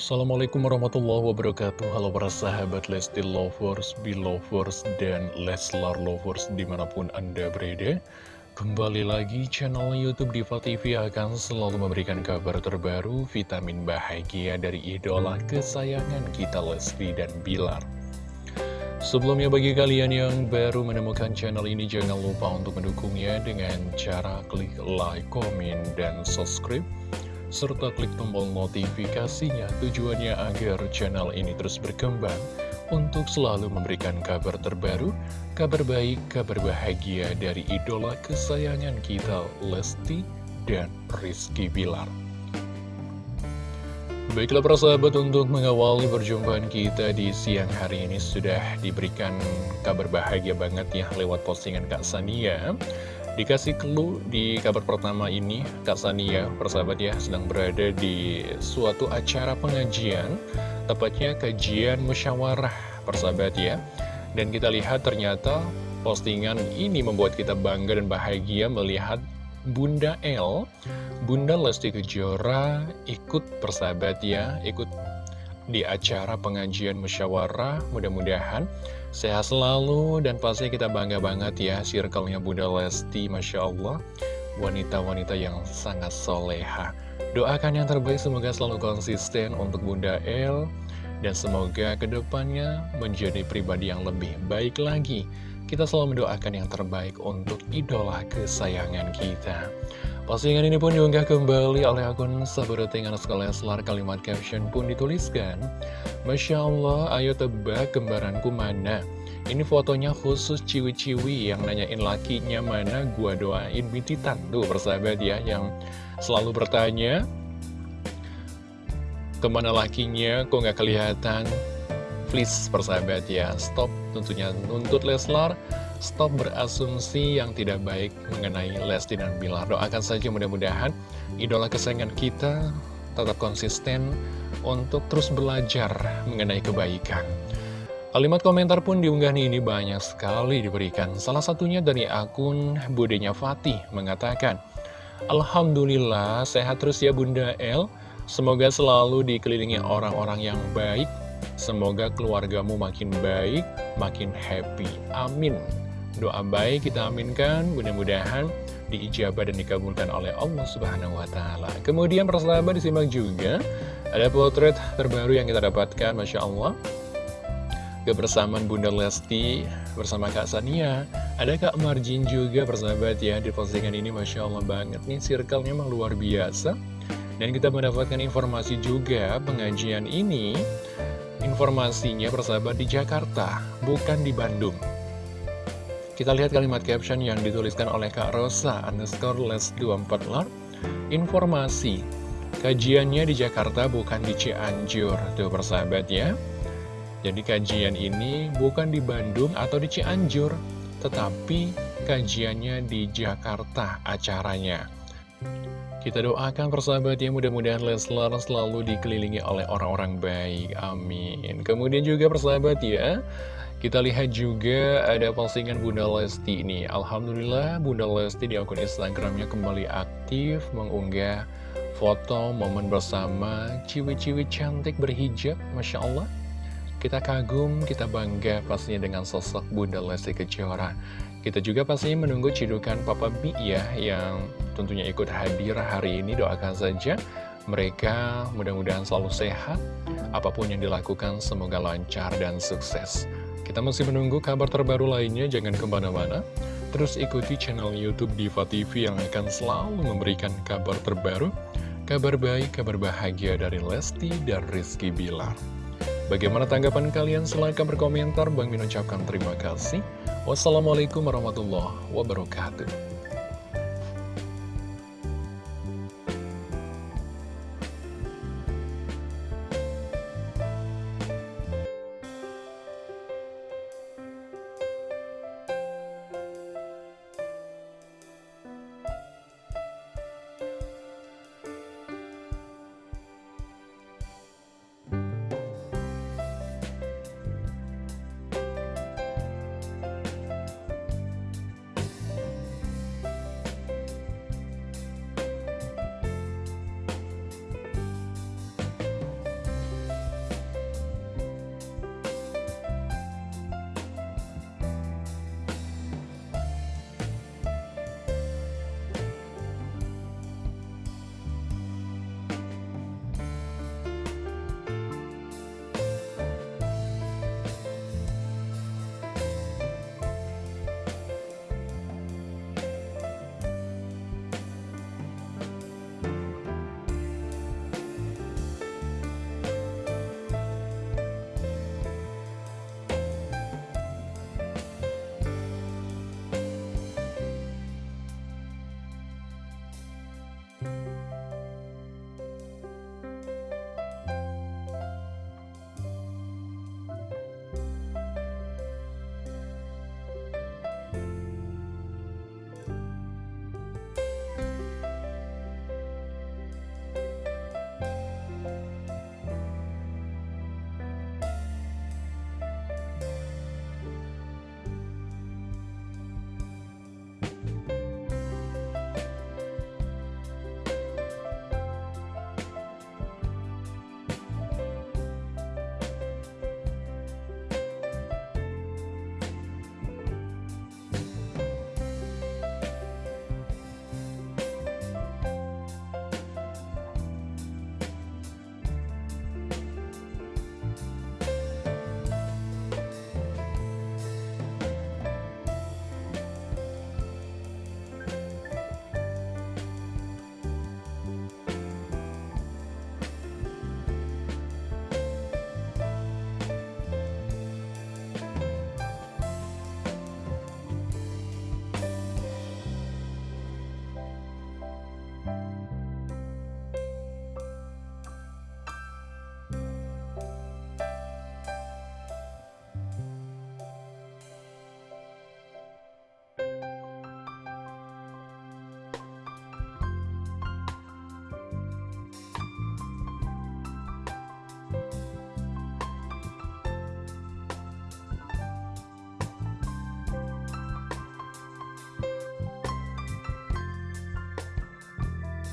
Assalamualaikum warahmatullahi wabarakatuh. Halo para sahabat Lesti Lovers, Belovers, dan Leslar Lovers di mana pun Anda berada. Kembali lagi channel Youtube Diva TV akan selalu memberikan kabar terbaru Vitamin bahagia dari idola kesayangan kita Lesti dan Bilar. Sebelumnya bagi kalian yang baru menemukan channel ini Jangan lupa untuk mendukungnya dengan cara klik like, komen, dan subscribe serta klik tombol notifikasinya tujuannya agar channel ini terus berkembang untuk selalu memberikan kabar terbaru, kabar baik, kabar bahagia dari idola kesayangan kita Lesti dan Rizky Bilar. Baiklah para sahabat untuk mengawali perjumpaan kita di siang hari ini sudah diberikan kabar bahagia banget ya lewat postingan Kak Sania Dikasih clue di kabar pertama ini, Kak Sania, persahabat ya, sedang berada di suatu acara pengajian, tepatnya kajian musyawarah, persahabat ya. Dan kita lihat ternyata postingan ini membuat kita bangga dan bahagia melihat Bunda L, Bunda Lesti Kejora ikut persahabat ya, ikut di acara pengajian musyawarah, mudah-mudahan Sehat selalu dan pasti kita bangga banget ya circle-nya Bunda Lesti Masya Allah. Wanita-wanita yang sangat soleha. Doakan yang terbaik semoga selalu konsisten untuk Bunda El. Dan semoga ke depannya menjadi pribadi yang lebih baik lagi. Kita selalu mendoakan yang terbaik untuk idola kesayangan kita Postingan ini pun diunggah kembali oleh akun Tengan Sekolah Kalimat caption pun dituliskan Masya Allah, ayo tebak kembaranku mana? Ini fotonya khusus ciwi-ciwi yang nanyain lakinya mana Gua doain bintitan Tuh persahabat ya yang selalu bertanya Ke mana lakinya, kok nggak kelihatan? Please persahabat ya, stop tentunya nuntut Leslar Stop berasumsi yang tidak baik mengenai Lesti dan Bilar. Doakan saja mudah-mudahan idola kesayangan kita tetap konsisten untuk terus belajar mengenai kebaikan. Kalimat komentar pun diunggah ini banyak sekali diberikan. Salah satunya dari akun budenya Fatih mengatakan, Alhamdulillah sehat terus ya Bunda El. Semoga selalu dikelilingi orang-orang yang baik. Semoga keluargamu makin baik, makin happy. Amin. Doa baik kita aminkan, mudah-mudahan diijabah dan dikabulkan oleh Allah Subhanahu wa Ta'ala. Kemudian, persahabat, disimak juga ada potret terbaru yang kita dapatkan, masya Allah. Kebersamaan Bunda Lesti bersama Kak Sania Ada Kak Marjin juga persahabat ya Di postingan ini Masya Allah banget nih Circle-nya memang luar biasa Dan kita mendapatkan informasi juga Pengajian ini Informasinya persahabat di Jakarta Bukan di Bandung kita lihat kalimat caption yang dituliskan oleh Kak Rosa underscore les 24 lar. Informasi, kajiannya di Jakarta bukan di Cianjur, tuh persahabat ya. Jadi kajian ini bukan di Bandung atau di Cianjur, tetapi kajiannya di Jakarta acaranya. Kita doakan persahabat ya mudah-mudahan Leslar selalu dikelilingi oleh orang-orang baik, amin. Kemudian juga persahabat ya, kita lihat juga ada postingan Bunda Lesti ini Alhamdulillah Bunda Lesti di akun Instagramnya kembali aktif mengunggah foto momen bersama ciwi-ciwi cantik berhijab Masya Allah. Kita kagum, kita bangga pastinya dengan sosok Bunda Lesti Kejora Kita juga pastinya menunggu cidukan Papa B ya Yang tentunya ikut hadir hari ini doakan saja mereka mudah-mudahan selalu sehat Apa pun yang dilakukan semoga lancar dan sukses kita masih menunggu kabar terbaru lainnya, jangan ke mana-mana. Terus ikuti channel Youtube Diva TV yang akan selalu memberikan kabar terbaru, kabar baik, kabar bahagia dari Lesti dan Rizky Bilar. Bagaimana tanggapan kalian? Silahkan berkomentar. Bang Min ucapkan terima kasih. Wassalamualaikum warahmatullahi wabarakatuh.